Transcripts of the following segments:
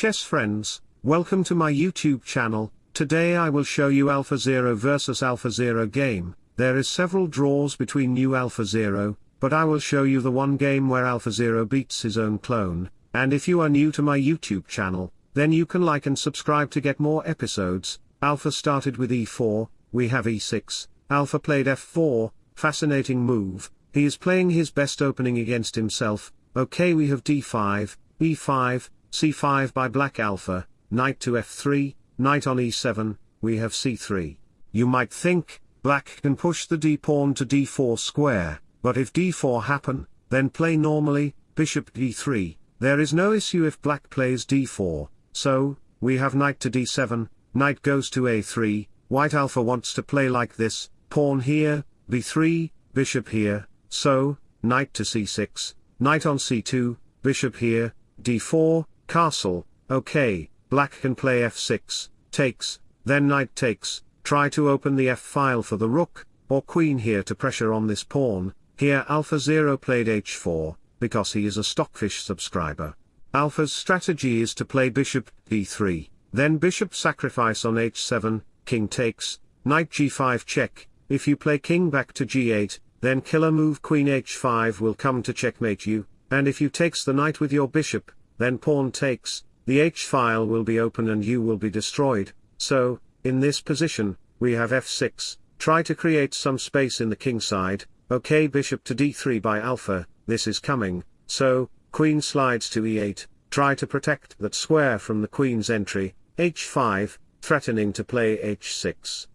chess friends, welcome to my YouTube channel, today I will show you AlphaZero versus AlphaZero game, there is several draws between new AlphaZero, but I will show you the one game where AlphaZero beats his own clone, and if you are new to my YouTube channel, then you can like and subscribe to get more episodes, Alpha started with e4, we have e6, Alpha played f4, fascinating move, he is playing his best opening against himself, okay we have d5, e5, c5 by black alpha, knight to f3, knight on e7, we have c3. You might think, black can push the d-pawn to d4 square, but if d4 happen, then play normally, bishop d3, there is no issue if black plays d4, so, we have knight to d7, knight goes to a3, white alpha wants to play like this, pawn here, b3, bishop here, so, knight to c6, knight on c2, bishop here, d4, castle, okay, black can play f6, takes, then knight takes, try to open the f-file for the rook, or queen here to pressure on this pawn, here AlphaZero played h4, because he is a Stockfish subscriber. Alpha's strategy is to play bishop d3, then bishop sacrifice on h7, king takes, knight g5 check, if you play king back to g8, then killer move queen h5 will come to checkmate you, and if you takes the knight with your bishop, then pawn takes, the h-file will be open and you will be destroyed, so, in this position, we have f6, try to create some space in the king side, okay bishop to d3 by alpha, this is coming, so, queen slides to e8, try to protect that square from the queen's entry, h5, threatening to play h6.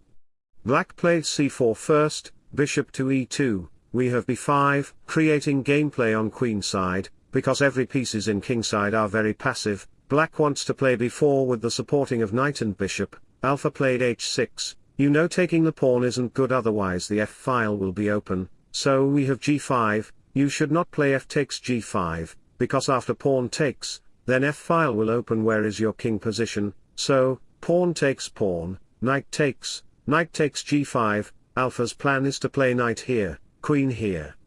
Black played c4 first, bishop to e2, we have b5, creating gameplay on queen side, because every pieces in kingside are very passive, black wants to play b4 with the supporting of knight and bishop, alpha played h6, you know taking the pawn isn't good otherwise the f-file will be open, so we have g5, you should not play f takes g5, because after pawn takes, then f-file will open where is your king position, so, pawn takes pawn, knight takes, knight takes g5, Alpha's plan is to play knight here, queen here.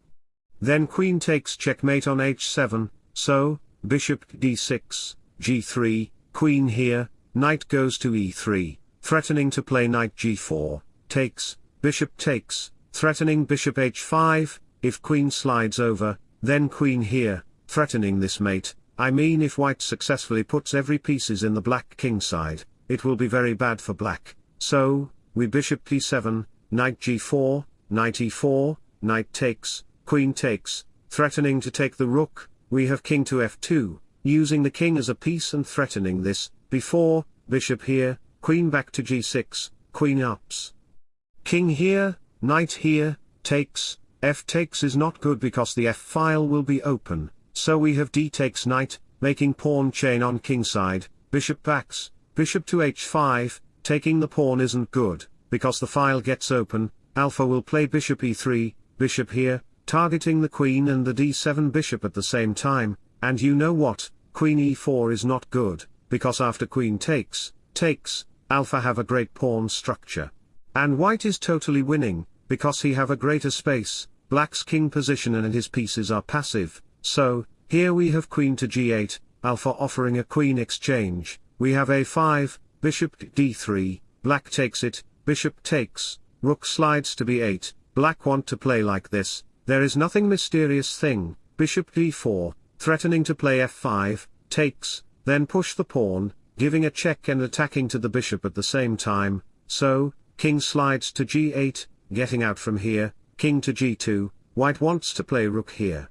Then queen takes checkmate on h7, so, bishop d6, g3, queen here, knight goes to e3, threatening to play knight g4, takes, bishop takes, threatening bishop h5, if queen slides over, then queen here, threatening this mate, I mean if white successfully puts every pieces in the black king side, it will be very bad for black, so, we bishop d7, knight g4, knight e4, knight takes, queen takes, threatening to take the rook, we have king to f2, using the king as a piece and threatening this, before, bishop here, queen back to g6, queen ups. King here, knight here, takes, f takes is not good because the f-file will be open, so we have d takes knight, making pawn chain on kingside, bishop backs, bishop to h5, taking the pawn isn't good, because the file gets open, alpha will play bishop e3, bishop here, targeting the queen and the d7 bishop at the same time, and you know what, queen e4 is not good, because after queen takes, takes, alpha have a great pawn structure. And white is totally winning, because he have a greater space, black's king position and his pieces are passive, so, here we have queen to g8, alpha offering a queen exchange, we have a5, bishop d3, black takes it, bishop takes, rook slides to b8, black want to play like this, there is nothing mysterious thing, bishop d4, threatening to play f5, takes, then push the pawn, giving a check and attacking to the bishop at the same time, so, king slides to g8, getting out from here, king to g2, white wants to play rook here.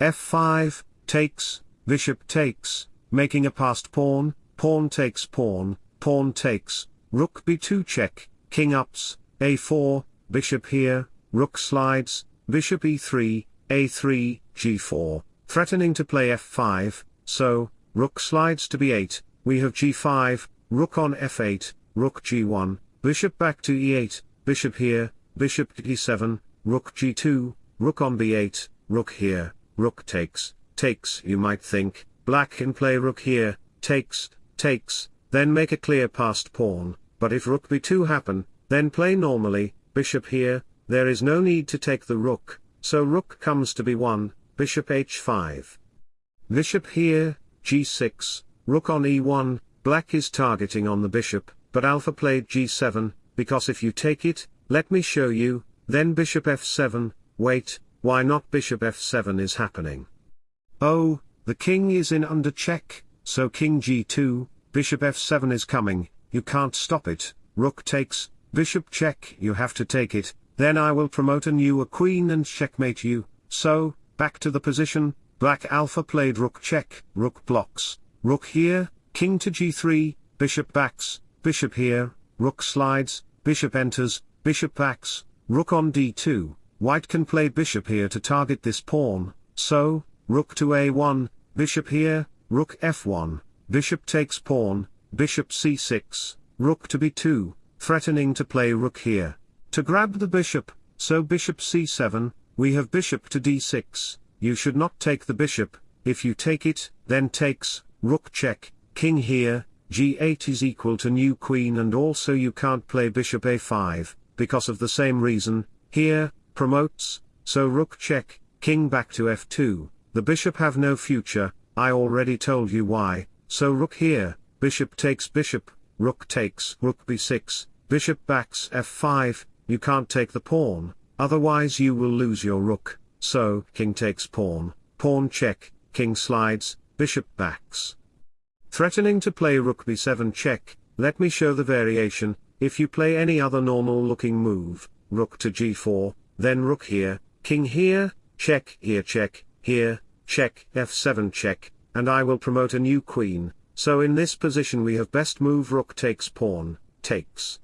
f5, takes, bishop takes, making a passed pawn, pawn takes pawn, pawn takes, rook b2 check, king ups, a4, bishop here, rook slides, bishop e3, a3, g4, threatening to play f5, so, rook slides to b8, we have g5, rook on f8, rook g1, bishop back to e8, bishop here, bishop d7, rook g2, rook on b8, rook here, rook takes, takes you might think, black can play rook here, takes, takes, then make a clear passed pawn, but if rook b2 happen, then play normally, bishop here, there is no need to take the rook, so rook comes to b1, bishop h5. Bishop here, g6, rook on e1, black is targeting on the bishop, but alpha played g7, because if you take it, let me show you, then bishop f7, wait, why not bishop f7 is happening. Oh, the king is in under check, so king g2, bishop f7 is coming, you can't stop it, rook takes, bishop check, you have to take it, then I will promote a new a queen and checkmate you, so, back to the position, black alpha played rook check, rook blocks, rook here, king to g3, bishop backs, bishop here, rook slides, bishop enters, bishop backs, rook on d2, white can play bishop here to target this pawn, so, rook to a1, bishop here, rook f1, bishop takes pawn, bishop c6, rook to b2, threatening to play rook here, to grab the bishop, so bishop c7, we have bishop to d6, you should not take the bishop, if you take it, then takes, rook check, king here, g8 is equal to new queen and also you can't play bishop a5, because of the same reason, here, promotes, so rook check, king back to f2, the bishop have no future, I already told you why, so rook here, bishop takes bishop, rook takes rook b6, bishop backs f5, you can't take the pawn, otherwise you will lose your rook, so king takes pawn, pawn check, king slides, bishop backs. Threatening to play rook b7 check, let me show the variation, if you play any other normal looking move, rook to g4, then rook here, king here, check here check, here, check f7 check, and I will promote a new queen, so in this position we have best move rook takes pawn, takes.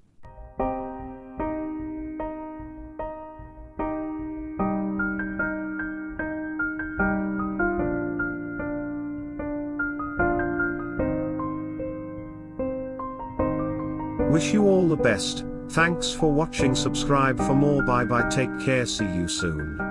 Wish you all the best, thanks for watching. Subscribe for more. Bye bye. Take care. See you soon.